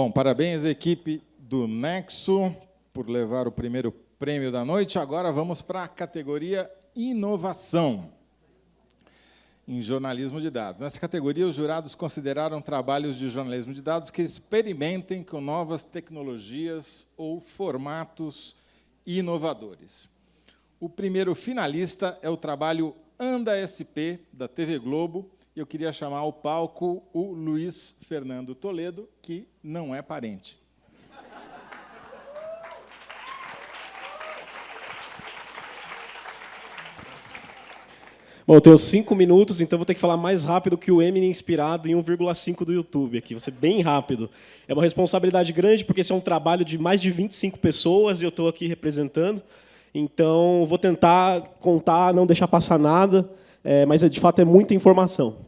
Bom, parabéns à equipe do Nexo por levar o primeiro prêmio da noite. Agora vamos para a categoria Inovação em jornalismo de dados. Nessa categoria, os jurados consideraram trabalhos de jornalismo de dados que experimentem com novas tecnologias ou formatos inovadores. O primeiro finalista é o trabalho Anda SP, da TV Globo, eu queria chamar ao palco o Luiz Fernando Toledo, que não é parente. Bom, eu tenho cinco minutos, então vou ter que falar mais rápido que o Eminem inspirado em 1,5 do YouTube aqui. Vou ser bem rápido. É uma responsabilidade grande, porque esse é um trabalho de mais de 25 pessoas e eu estou aqui representando. Então, vou tentar contar, não deixar passar nada, é, mas, de fato, é muita informação.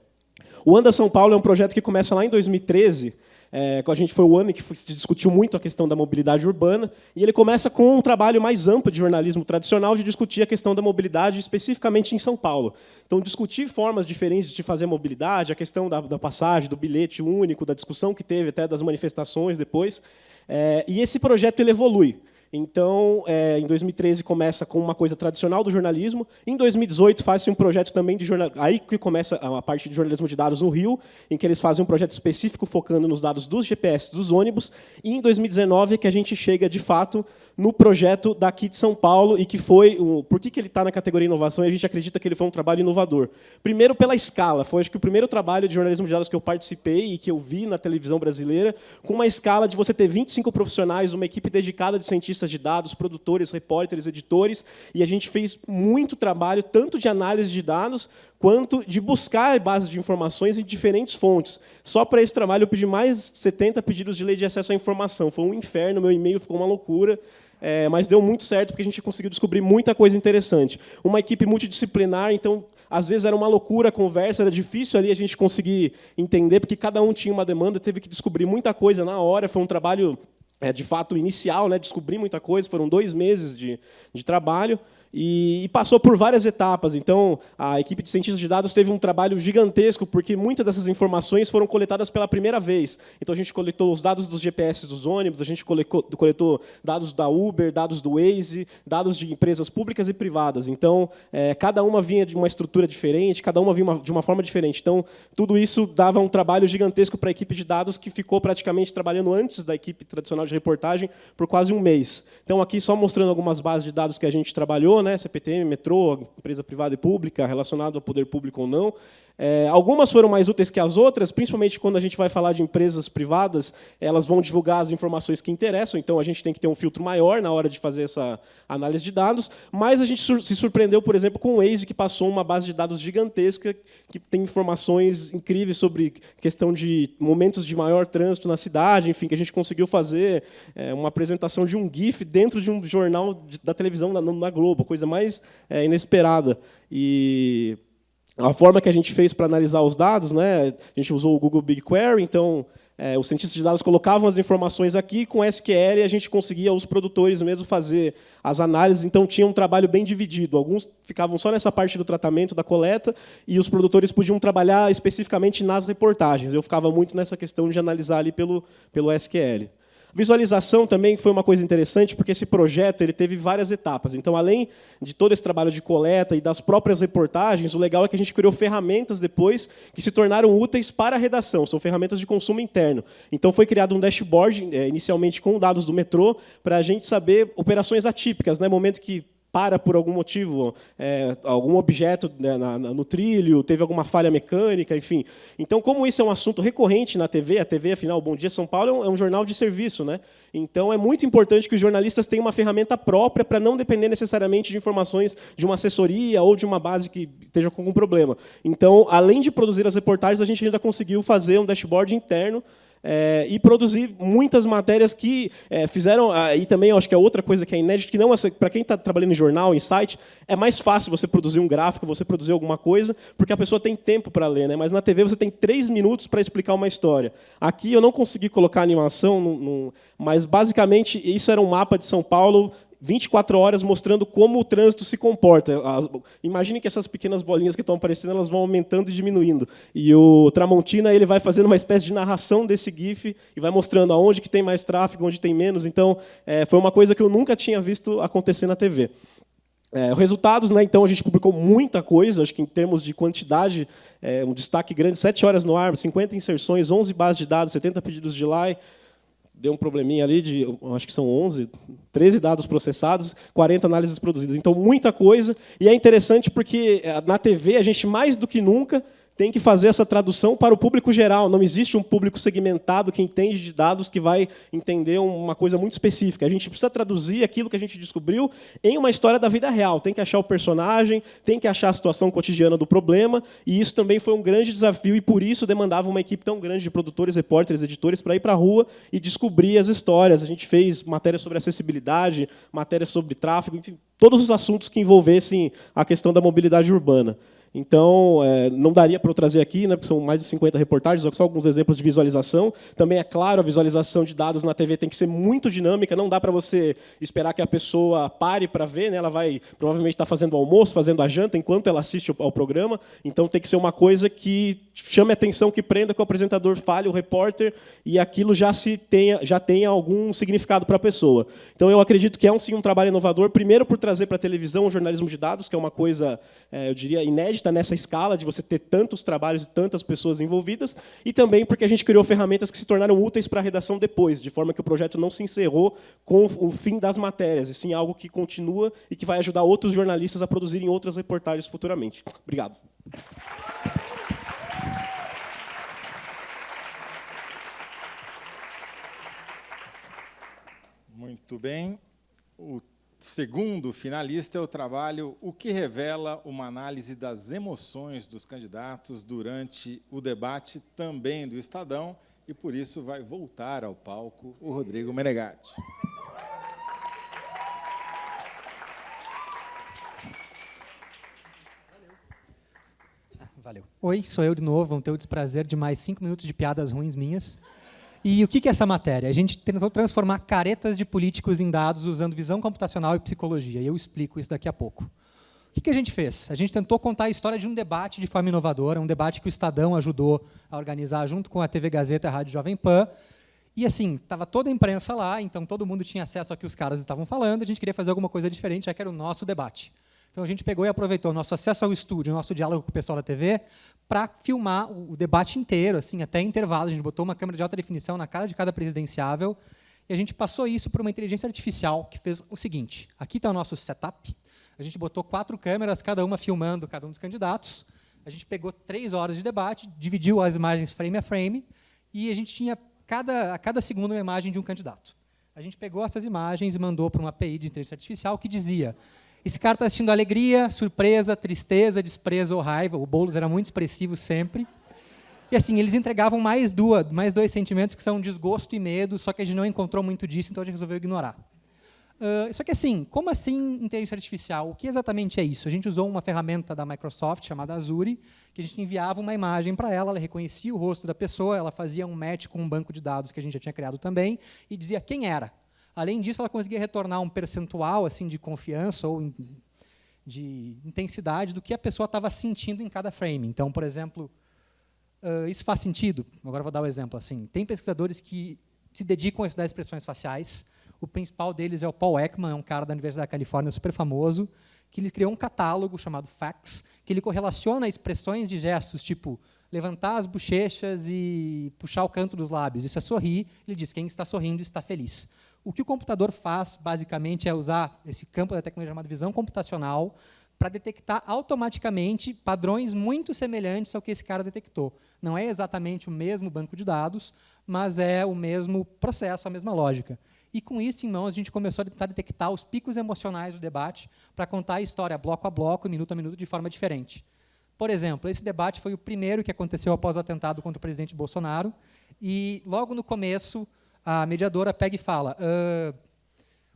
O Anda São Paulo é um projeto que começa lá em 2013, é, a gente foi o ano em que se discutiu muito a questão da mobilidade urbana, e ele começa com um trabalho mais amplo de jornalismo tradicional de discutir a questão da mobilidade, especificamente em São Paulo. Então, discutir formas diferentes de fazer mobilidade, a questão da, da passagem, do bilhete único, da discussão que teve até das manifestações depois. É, e esse projeto ele evolui. Então, é, em 2013 começa com uma coisa tradicional do jornalismo. Em 2018 faz-se um projeto também de jornal... aí que começa a parte de jornalismo de dados no Rio, em que eles fazem um projeto específico focando nos dados dos GPS dos ônibus. E em 2019 é que a gente chega de fato no projeto daqui de São Paulo e que foi o por que, que ele está na categoria inovação e a gente acredita que ele foi um trabalho inovador. Primeiro pela escala, foi acho que o primeiro trabalho de jornalismo de dados que eu participei e que eu vi na televisão brasileira, com uma escala de você ter 25 profissionais, uma equipe dedicada de cientistas de dados, produtores, repórteres, editores, e a gente fez muito trabalho tanto de análise de dados quanto de buscar bases de informações em diferentes fontes. Só para esse trabalho eu pedi mais 70 pedidos de lei de acesso à informação. Foi um inferno, meu e-mail ficou uma loucura. É, mas deu muito certo, porque a gente conseguiu descobrir muita coisa interessante. Uma equipe multidisciplinar, então, às vezes era uma loucura a conversa, era difícil ali a gente conseguir entender, porque cada um tinha uma demanda, teve que descobrir muita coisa na hora, foi um trabalho, é, de fato, inicial, né, descobrir muita coisa, foram dois meses de, de trabalho, e, passou por várias etapas. Então, a equipe de cientistas de dados teve um trabalho gigantesco, porque muitas dessas informações foram coletadas pela primeira vez. Então, a gente coletou os dados dos GPS dos ônibus, a gente coletou, dados da Uber, dados do Waze, dados de empresas públicas e privadas. Então, é, cada uma vinha de uma estrutura diferente, cada uma vinha de uma forma diferente. Então, tudo isso dava um trabalho gigantesco para a equipe de dados, que ficou praticamente trabalhando antes da equipe tradicional de reportagem por quase um mês. Então, aqui só mostrando algumas bases de dados que a gente trabalhou, né? CPTM, metrô, empresa privada e pública, relacionado ao poder público ou não. É, algumas foram mais úteis que as outras, principalmente quando a gente vai falar de empresas privadas, elas vão divulgar as informações que interessam, então a gente tem que ter um filtro maior na hora de fazer essa análise de dados, mas a gente se surpreendeu, por exemplo, com o Waze, que passou uma base de dados gigantesca, que tem informações incríveis sobre questão de momentos de maior trânsito na cidade, enfim, que a gente conseguiu fazer é, uma apresentação de um GIF dentro de um jornal da televisão na, na Globo, coisa mais é, inesperada. E a forma que a gente fez para analisar os dados, né, a gente usou o Google BigQuery, então é, os cientistas de dados colocavam as informações aqui, com SQL a gente conseguia, os produtores mesmo, fazer as análises, então tinha um trabalho bem dividido. Alguns ficavam só nessa parte do tratamento, da coleta, e os produtores podiam trabalhar especificamente nas reportagens. Eu ficava muito nessa questão de analisar ali pelo, pelo SQL. Visualização também foi uma coisa interessante, porque esse projeto ele teve várias etapas. Então, além de todo esse trabalho de coleta e das próprias reportagens, o legal é que a gente criou ferramentas depois que se tornaram úteis para a redação. São ferramentas de consumo interno. Então, foi criado um dashboard, é, inicialmente com dados do metrô, para a gente saber operações atípicas, né? momento que para por algum motivo, é, algum objeto né, na, no trilho, teve alguma falha mecânica, enfim. Então, como isso é um assunto recorrente na TV, a TV, afinal, Bom Dia São Paulo é um, é um jornal de serviço, né? Então, é muito importante que os jornalistas tenham uma ferramenta própria para não depender necessariamente de informações de uma assessoria ou de uma base que esteja com algum problema. Então, além de produzir as reportagens, a gente ainda conseguiu fazer um dashboard interno é, e produzir muitas matérias que é, fizeram, ah, e também acho que é outra coisa que é inédita, que não para quem está trabalhando em jornal, em site, é mais fácil você produzir um gráfico, você produzir alguma coisa, porque a pessoa tem tempo para ler, né? mas na TV você tem três minutos para explicar uma história. Aqui eu não consegui colocar animação, mas basicamente isso era um mapa de São Paulo 24 horas mostrando como o trânsito se comporta. Imagine que essas pequenas bolinhas que estão aparecendo elas vão aumentando e diminuindo. E o Tramontina ele vai fazendo uma espécie de narração desse GIF e vai mostrando aonde que tem mais tráfego, onde tem menos. Então, é, foi uma coisa que eu nunca tinha visto acontecer na TV. É, resultados, né, então, a gente publicou muita coisa, acho que em termos de quantidade, é, um destaque grande, 7 horas no ar, 50 inserções, 11 bases de dados, 70 pedidos de like, deu um probleminha ali de, acho que são 11, 13 dados processados, 40 análises produzidas. Então, muita coisa. E é interessante porque é, na TV a gente, mais do que nunca, tem que fazer essa tradução para o público geral. Não existe um público segmentado que entende de dados que vai entender uma coisa muito específica. A gente precisa traduzir aquilo que a gente descobriu em uma história da vida real. Tem que achar o personagem, tem que achar a situação cotidiana do problema, e isso também foi um grande desafio, e por isso demandava uma equipe tão grande de produtores, repórteres, editores, para ir para a rua e descobrir as histórias. A gente fez matéria sobre acessibilidade, matéria sobre tráfego, enfim, todos os assuntos que envolvessem a questão da mobilidade urbana. Então, é, não daria para eu trazer aqui, né, porque são mais de 50 reportagens, só alguns exemplos de visualização. Também, é claro, a visualização de dados na TV tem que ser muito dinâmica, não dá para você esperar que a pessoa pare para ver, né, ela vai provavelmente estar tá fazendo o almoço, fazendo a janta, enquanto ela assiste ao programa. Então, tem que ser uma coisa que chame atenção, que prenda, que o apresentador fale, o repórter, e aquilo já, se tenha, já tenha algum significado para a pessoa. Então, eu acredito que é um, sim, um trabalho inovador, primeiro por trazer para a televisão o jornalismo de dados, que é uma coisa, é, eu diria, inédita, inédita nessa escala de você ter tantos trabalhos e tantas pessoas envolvidas, e também porque a gente criou ferramentas que se tornaram úteis para a redação depois, de forma que o projeto não se encerrou com o fim das matérias, e sim algo que continua e que vai ajudar outros jornalistas a produzirem outras reportagens futuramente. Obrigado. Muito bem. O segundo finalista é o trabalho O que revela uma análise das emoções dos candidatos durante o debate também do Estadão, e por isso vai voltar ao palco o Rodrigo Menegatti. Valeu. Oi, sou eu de novo. Vão ter o desprazer de mais cinco minutos de piadas ruins minhas. E o que é essa matéria? A gente tentou transformar caretas de políticos em dados usando visão computacional e psicologia. E eu explico isso daqui a pouco. O que a gente fez? A gente tentou contar a história de um debate de forma inovadora, um debate que o Estadão ajudou a organizar junto com a TV Gazeta e a Rádio Jovem Pan. E assim, estava toda a imprensa lá, então todo mundo tinha acesso ao que os caras estavam falando, a gente queria fazer alguma coisa diferente, já que era o nosso debate. Então a gente pegou e aproveitou nosso acesso ao estúdio, nosso diálogo com o pessoal da TV, para filmar o debate inteiro, assim, até intervalo. A gente botou uma câmera de alta definição na cara de cada presidenciável e a gente passou isso para uma inteligência artificial que fez o seguinte. Aqui está o nosso setup. A gente botou quatro câmeras, cada uma filmando cada um dos candidatos. A gente pegou três horas de debate, dividiu as imagens frame a frame e a gente tinha cada, a cada segundo uma imagem de um candidato. A gente pegou essas imagens e mandou para uma API de inteligência artificial que dizia esse cara está assistindo alegria, surpresa, tristeza, desprezo ou raiva. O Boulos era muito expressivo sempre. E assim, eles entregavam mais, duas, mais dois sentimentos que são desgosto e medo, só que a gente não encontrou muito disso, então a gente resolveu ignorar. Uh, só que assim, como assim inteligência artificial? O que exatamente é isso? A gente usou uma ferramenta da Microsoft chamada Azure, que a gente enviava uma imagem para ela, ela reconhecia o rosto da pessoa, ela fazia um match com um banco de dados que a gente já tinha criado também, e dizia quem era. Além disso, ela conseguia retornar um percentual assim de confiança ou de intensidade do que a pessoa estava sentindo em cada frame. Então, por exemplo, uh, isso faz sentido? Agora vou dar um exemplo. assim. Tem pesquisadores que se dedicam a estudar expressões faciais. O principal deles é o Paul Ekman, é um cara da Universidade da Califórnia super famoso, que ele criou um catálogo chamado FACS, que ele correlaciona expressões de gestos, tipo levantar as bochechas e puxar o canto dos lábios. Isso é sorrir. Ele diz quem está sorrindo está feliz. O que o computador faz, basicamente, é usar esse campo da tecnologia chamada visão computacional para detectar automaticamente padrões muito semelhantes ao que esse cara detectou. Não é exatamente o mesmo banco de dados, mas é o mesmo processo, a mesma lógica. E com isso em mãos, a gente começou a tentar detectar os picos emocionais do debate para contar a história bloco a bloco, minuto a minuto, de forma diferente. Por exemplo, esse debate foi o primeiro que aconteceu após o atentado contra o presidente Bolsonaro, e logo no começo, a mediadora pega e fala uh,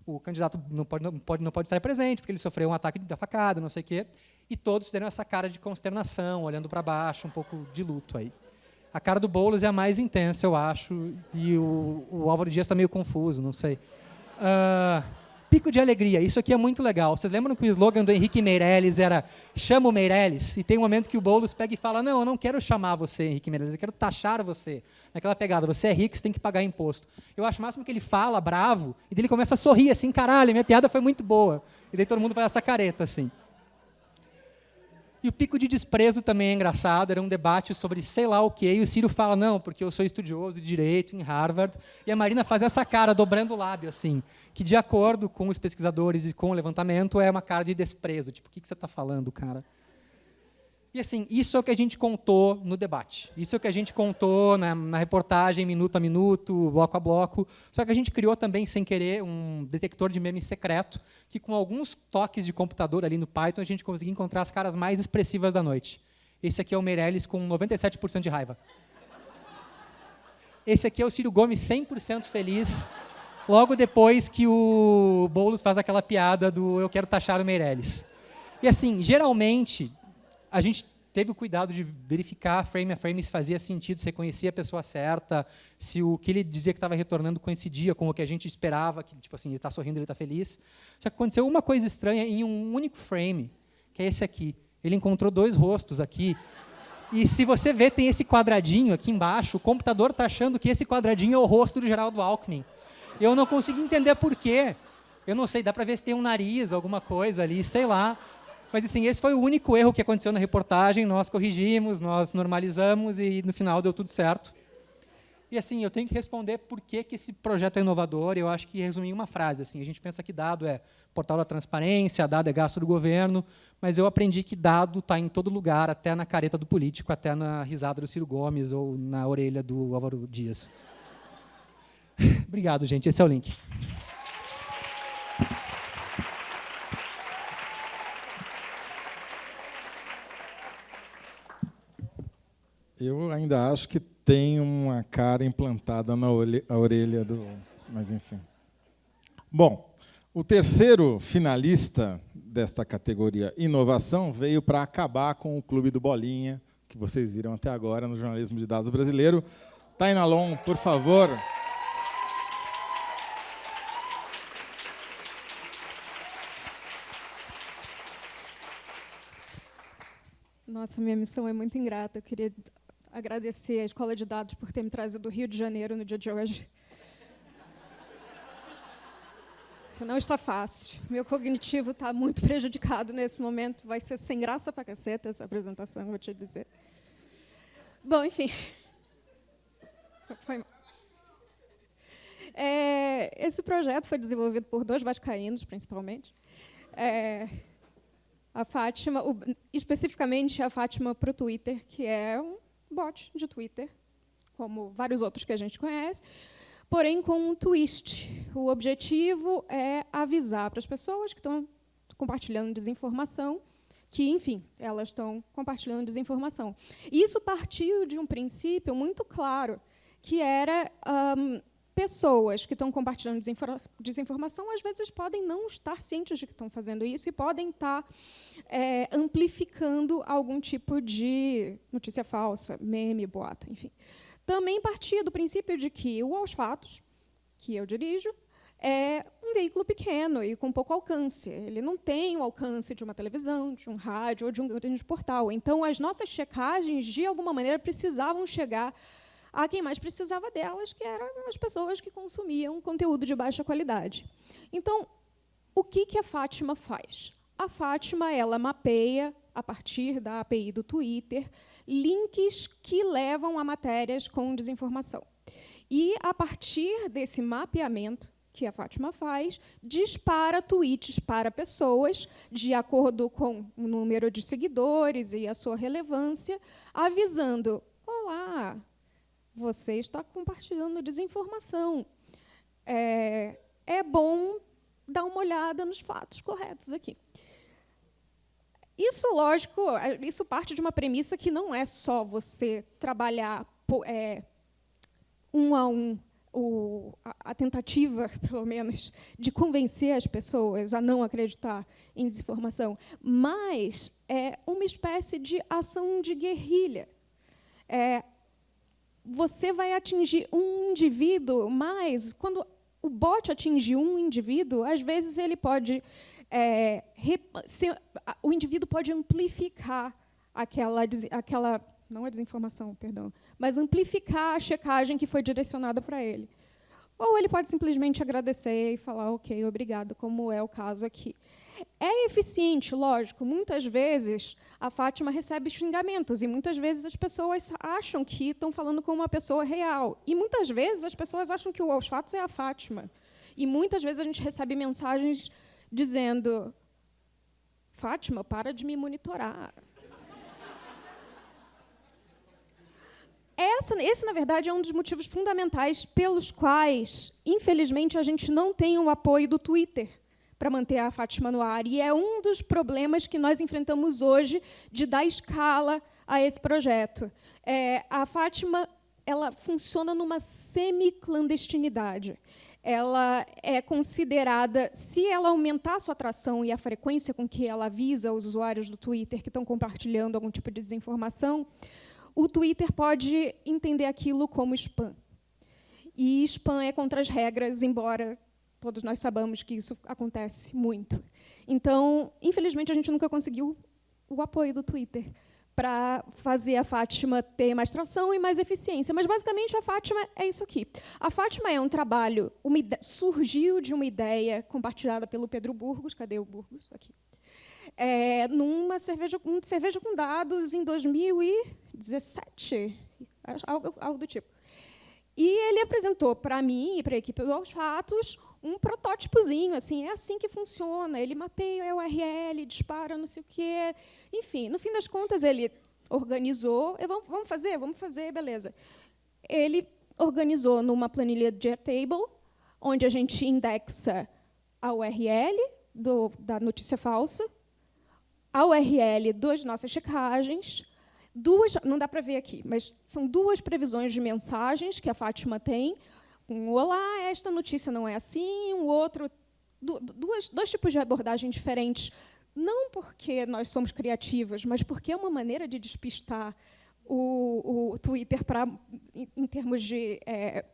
o candidato não pode, não, pode, não pode estar presente, porque ele sofreu um ataque da facada, não sei o quê, e todos fizeram essa cara de consternação, olhando para baixo, um pouco de luto aí. A cara do Boulos é a mais intensa, eu acho, e o, o Álvaro Dias está meio confuso, não sei. Uh, pico de alegria. Isso aqui é muito legal. Vocês lembram que o slogan do Henrique Meirelles era chama o Meirelles? E tem um momento que o Boulos pega e fala, não, eu não quero chamar você, Henrique Meirelles, eu quero taxar você. Naquela pegada, você é rico, você tem que pagar imposto. Eu acho máximo que ele fala, bravo, e ele começa a sorrir assim, caralho, minha piada foi muito boa. E daí todo mundo vai essa careta, assim. E o pico de desprezo também é engraçado, era um debate sobre sei lá o quê, e o Ciro fala, não, porque eu sou estudioso de Direito em Harvard, e a Marina faz essa cara, dobrando o lábio, assim, que de acordo com os pesquisadores e com o levantamento, é uma cara de desprezo, tipo, o que, que você está falando, cara? E assim, isso é o que a gente contou no debate. Isso é o que a gente contou na, na, reportagem, minuto a minuto, bloco a bloco. Só que a gente criou também, sem querer, um detector de memes secreto, que com alguns toques de computador ali no Python, a gente conseguiu encontrar as caras mais expressivas da noite. Esse aqui é o Meirelles com 97% de raiva. Esse aqui é o Ciro Gomes 100% feliz, logo depois que o Boulos faz aquela piada do eu quero taxar o Meirelles. E assim, geralmente, a gente teve o cuidado de verificar frame a frame se fazia sentido, se reconhecia a pessoa certa, se o que ele dizia que estava retornando coincidia com o que a gente esperava, que tipo assim, ele está sorrindo, ele está feliz. Só que aconteceu uma coisa estranha em um único frame, que é esse aqui. Ele encontrou dois rostos aqui. E se você vê, tem esse quadradinho aqui embaixo, o computador está achando que esse quadradinho é o rosto do Geraldo Alckmin. Eu não consegui entender por quê. Eu não sei, dá para ver se tem um nariz, alguma coisa ali, sei lá. Mas, assim, esse foi o único erro que aconteceu na reportagem. Nós corrigimos, nós normalizamos e, no final, deu tudo certo. E, assim, eu tenho que responder por que, que esse projeto é inovador. Eu acho que resumir em uma frase. Assim, a gente pensa que dado é portal da transparência, dado é gasto do governo, mas eu aprendi que dado está em todo lugar, até na careta do político, até na risada do Ciro Gomes ou na orelha do Álvaro Dias. Obrigado, gente. Esse é o link. Eu ainda acho que tem uma cara implantada na orelha do. Mas, enfim. Bom, o terceiro finalista desta categoria inovação veio para acabar com o Clube do Bolinha, que vocês viram até agora no jornalismo de dados brasileiro. Tainalon, por favor. Nossa, minha missão é muito ingrata. Eu queria agradecer à Escola de Dados por ter me trazido do Rio de Janeiro no dia de hoje. Não está fácil. Meu cognitivo está muito prejudicado nesse momento. Vai ser sem graça para caceta essa apresentação, vou te dizer. Bom, enfim. Foi é, esse projeto foi desenvolvido por dois vascaínos, principalmente. É, a Fátima, o, especificamente a Fátima para o Twitter, que é um bot de Twitter, como vários outros que a gente conhece, porém com um twist. O objetivo é avisar para as pessoas que estão compartilhando desinformação que, enfim, elas estão compartilhando desinformação. Isso partiu de um princípio muito claro, que era um, pessoas que estão compartilhando desinformação, às vezes podem não estar cientes de que estão fazendo isso e podem estar é, amplificando algum tipo de notícia falsa, meme, boato, enfim. Também partia do princípio de que o Aos Fatos, que eu dirijo, é um veículo pequeno e com pouco alcance. Ele não tem o alcance de uma televisão, de um rádio ou de um grande portal. Então, as nossas checagens, de alguma maneira, precisavam chegar a quem mais precisava delas, que eram as pessoas que consumiam conteúdo de baixa qualidade. Então, o que, que a Fátima faz? A Fátima ela mapeia, a partir da API do Twitter, links que levam a matérias com desinformação. E, a partir desse mapeamento que a Fátima faz, dispara tweets para pessoas, de acordo com o número de seguidores e a sua relevância, avisando: Olá, você está compartilhando desinformação. É, é bom dar uma olhada nos fatos corretos aqui. Isso, lógico, isso parte de uma premissa que não é só você trabalhar é, um a um o, a, a, tentativa, pelo menos, de convencer as pessoas a não acreditar em desinformação, mas é uma espécie de ação de guerrilha. É, você vai atingir um indivíduo mais quando o bot atingir um indivíduo, às vezes ele pode é, ser, o indivíduo pode amplificar aquela, aquela não a desinformação, perdão, mas amplificar a checagem que foi direcionada para ele. Ou ele pode simplesmente agradecer e falar, ok, obrigado, como é o caso aqui. É eficiente, lógico. Muitas vezes a Fátima recebe xingamentos e muitas vezes as pessoas acham que estão falando com uma pessoa real. E muitas vezes as pessoas acham que o aos fatos é a Fátima. E muitas vezes a gente recebe mensagens dizendo: Fátima, para de me monitorar. Essa, esse, na verdade, é um dos motivos fundamentais pelos quais, infelizmente, a gente não tem o apoio do Twitter para manter a Fátima no ar. E é um dos problemas que nós enfrentamos hoje de dar escala a esse projeto. É, a Fátima ela funciona numa semi-clandestinidade. Ela é considerada, se ela aumentar a sua atração e a frequência com que ela avisa os usuários do Twitter que estão compartilhando algum tipo de desinformação, o Twitter pode entender aquilo como spam. E spam é contra as regras, embora todos nós sabemos que isso acontece muito. Então, infelizmente, a gente nunca conseguiu o apoio do Twitter para fazer a Fátima ter mais tração e mais eficiência. Mas, basicamente, a Fátima é isso aqui. A Fátima é um trabalho, surgiu de uma ideia compartilhada pelo Pedro Burgos, cadê o Burgos? Aqui. É, numa cerveja, um cerveja com dados em 2017, algo, algo do tipo. E ele apresentou para mim e para a equipe do Aos Fatos um protótipozinho, assim, é assim que funciona. Ele mapeia a URL, dispara não sei o quê. Enfim, no fim das contas, ele organizou. Vamos, vamos fazer? Vamos fazer, beleza. Ele organizou numa planilha Airtable, onde a gente indexa a URL do, da notícia falsa, a URL das nossas checagens, duas, não dá para ver aqui, mas são duas previsões de mensagens que a Fátima tem, um olá, esta notícia não é assim, um outro, duas, dois tipos de abordagem diferentes, não porque nós somos criativas, mas porque é uma maneira de despistar o, o Twitter para, em, em, termos de é,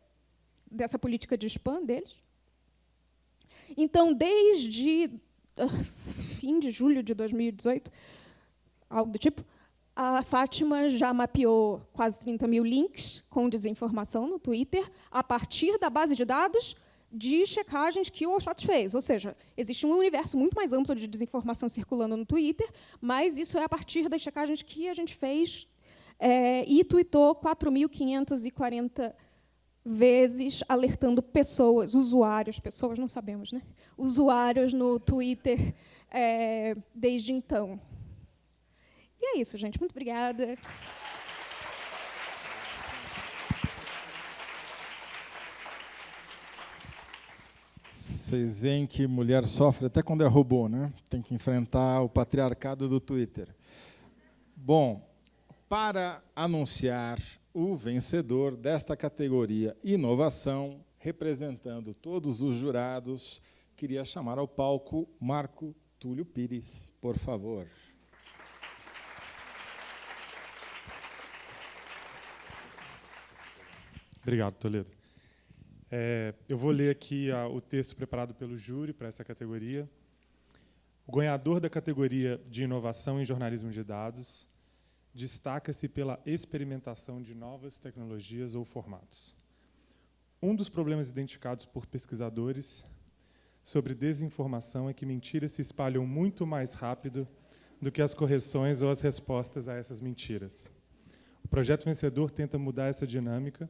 dessa política de spam deles. Então, desde uh, fim de julho de 2018, algo do tipo, a Fátima já mapeou quase 30 mil links com desinformação no Twitter a partir da base de dados de checagens que o Allshots fez. Ou seja, existe um universo muito mais amplo de desinformação circulando no Twitter, mas isso é a partir das checagens que a gente fez é, e tweetou 4.540 vezes alertando pessoas, usuários, pessoas não sabemos, né? Usuários no Twitter é, desde então. E é isso, gente. Muito obrigada. Vocês veem que mulher sofre até quando é robô, né? Tem que enfrentar o patriarcado do Twitter. Bom, para anunciar o vencedor desta categoria Inovação, representando todos os jurados, queria chamar ao palco Marco Túlio Pires, por favor. Obrigado, Toledo. É, eu vou ler aqui a, o texto preparado pelo júri para essa categoria. O ganhador da categoria de inovação em jornalismo de dados destaca-se pela experimentação de novas tecnologias ou formatos. Um dos problemas identificados por pesquisadores sobre desinformação é que mentiras se espalham muito mais rápido do que as correções ou as respostas a essas mentiras. O projeto vencedor tenta mudar essa dinâmica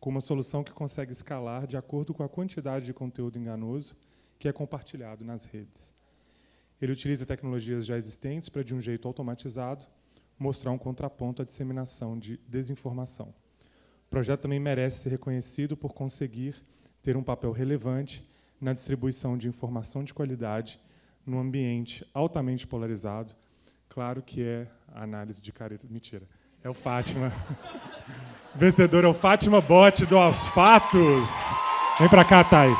com uma solução que consegue escalar de acordo com a quantidade de conteúdo enganoso que é compartilhado nas redes. Ele utiliza tecnologias já existentes para, de um jeito automatizado, mostrar um contraponto à disseminação de desinformação. O projeto também merece ser reconhecido por conseguir ter um papel relevante na distribuição de informação de qualidade num ambiente altamente polarizado. Claro que é análise de careta. Mentira. É o Fátima. Vencedor é o Fátima Bote do Aos Fatos. Vem para cá, Thay.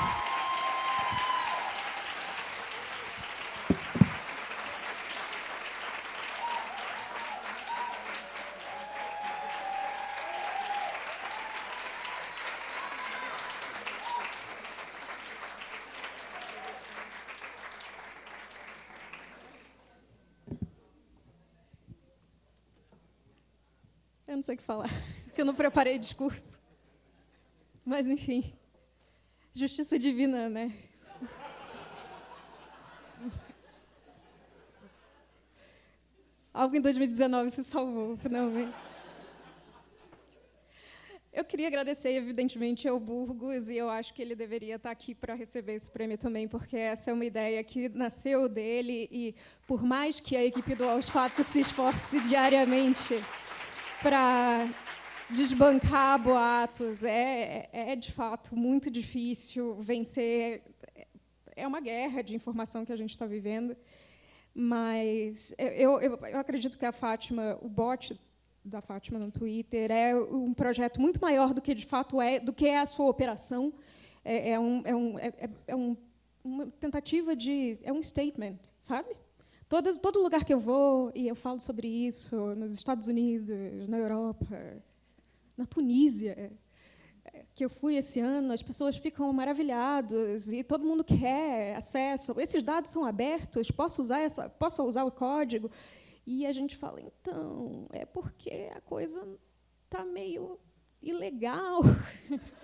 Que falar, porque eu não preparei discurso. Mas, enfim, justiça divina, né? Algo em 2019 se salvou, finalmente. Eu queria agradecer, evidentemente, ao Burgos, e eu acho que ele deveria estar aqui para receber esse prêmio também, porque essa é uma ideia que nasceu dele, e por mais que a equipe do Aos Fatos se esforce diariamente para desbancar boatos, é, é, de fato muito difícil vencer. É uma guerra de informação que a gente está vivendo. Mas eu, eu, eu acredito que a Fátima, o bot da Fátima no Twitter é um projeto muito maior do que de fato é, do que é a sua operação. É, é, um, é, um, é, é, é um, uma tentativa de, é um statement, sabe? Todo, todo lugar que eu vou e eu falo sobre isso, nos Estados Unidos, na Europa, na Tunísia, que eu fui esse ano, as pessoas ficam maravilhadas e todo mundo quer acesso. Esses dados são abertos, posso usar essa, posso usar o código? E a gente fala, então, é porque a coisa está meio ilegal.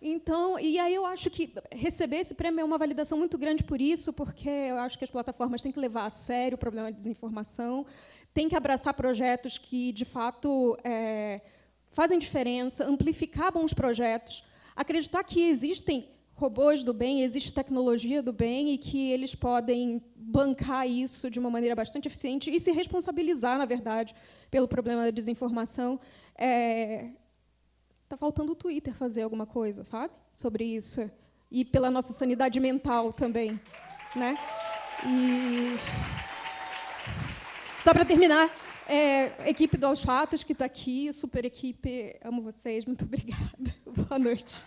Então, e aí eu acho que receber esse prêmio é uma validação muito grande por isso, porque eu acho que as plataformas têm que levar a sério o problema de desinformação, têm que abraçar projetos que, de fato, é, fazem diferença, amplificar bons projetos, acreditar que existem robôs do bem, existe tecnologia do bem e que eles podem bancar isso de uma maneira bastante eficiente e se responsabilizar, na verdade, pelo problema da desinformação. É... Tá faltando o Twitter fazer alguma coisa, sabe, sobre isso e pela nossa sanidade mental também, né? E só para terminar, é, equipe do Aos Fatos que está aqui, super equipe, amo vocês, muito obrigada. Boa noite.